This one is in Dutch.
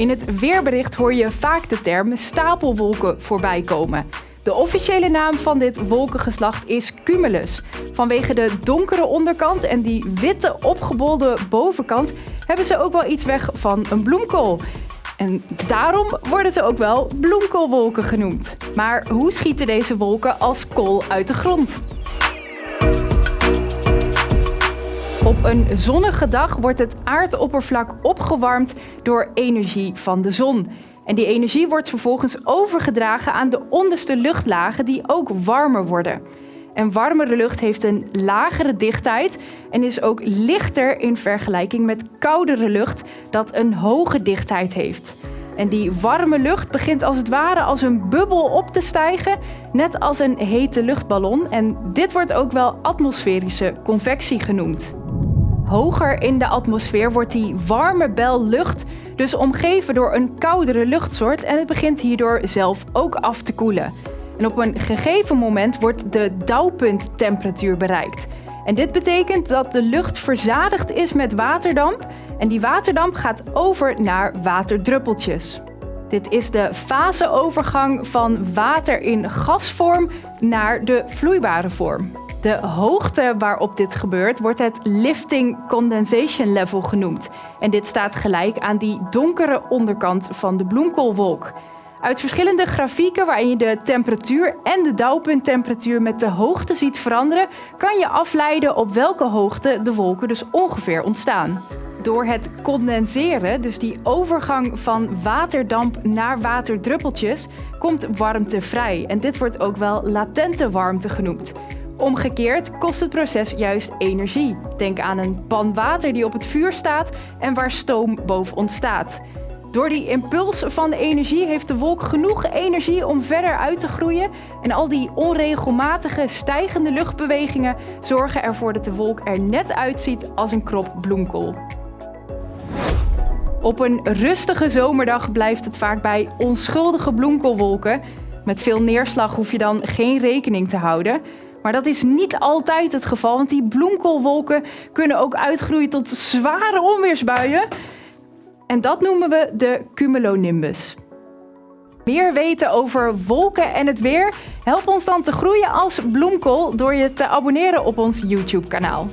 In het weerbericht hoor je vaak de term stapelwolken voorbij komen. De officiële naam van dit wolkengeslacht is cumulus. Vanwege de donkere onderkant en die witte opgebolde bovenkant hebben ze ook wel iets weg van een bloemkool. En daarom worden ze ook wel bloemkoolwolken genoemd. Maar hoe schieten deze wolken als kool uit de grond? Op een zonnige dag wordt het aardoppervlak opgewarmd door energie van de zon. En die energie wordt vervolgens overgedragen aan de onderste luchtlagen die ook warmer worden. En warmere lucht heeft een lagere dichtheid en is ook lichter in vergelijking met koudere lucht dat een hoge dichtheid heeft. En die warme lucht begint als het ware als een bubbel op te stijgen, net als een hete luchtballon. En dit wordt ook wel atmosferische convectie genoemd. Hoger in de atmosfeer wordt die warme bel lucht dus omgeven door een koudere luchtsoort en het begint hierdoor zelf ook af te koelen. En op een gegeven moment wordt de dauwpunttemperatuur bereikt. En dit betekent dat de lucht verzadigd is met waterdamp en die waterdamp gaat over naar waterdruppeltjes. Dit is de faseovergang van water in gasvorm naar de vloeibare vorm. De hoogte waarop dit gebeurt wordt het lifting condensation level genoemd. En dit staat gelijk aan die donkere onderkant van de bloemkoolwolk. Uit verschillende grafieken waarin je de temperatuur en de dauwpunttemperatuur met de hoogte ziet veranderen, kan je afleiden op welke hoogte de wolken dus ongeveer ontstaan. Door het condenseren, dus die overgang van waterdamp naar waterdruppeltjes, komt warmte vrij. En dit wordt ook wel latente warmte genoemd. Omgekeerd kost het proces juist energie. Denk aan een pan water die op het vuur staat en waar stoom boven ontstaat. Door die impuls van de energie heeft de wolk genoeg energie om verder uit te groeien. En al die onregelmatige stijgende luchtbewegingen zorgen ervoor dat de wolk er net uitziet als een krop bloemkool. Op een rustige zomerdag blijft het vaak bij onschuldige bloemkoolwolken. Met veel neerslag hoef je dan geen rekening te houden. Maar dat is niet altijd het geval, want die bloemkoolwolken kunnen ook uitgroeien tot zware onweersbuien. En dat noemen we de cumulonimbus. Meer weten over wolken en het weer? Help ons dan te groeien als bloemkool door je te abonneren op ons YouTube-kanaal.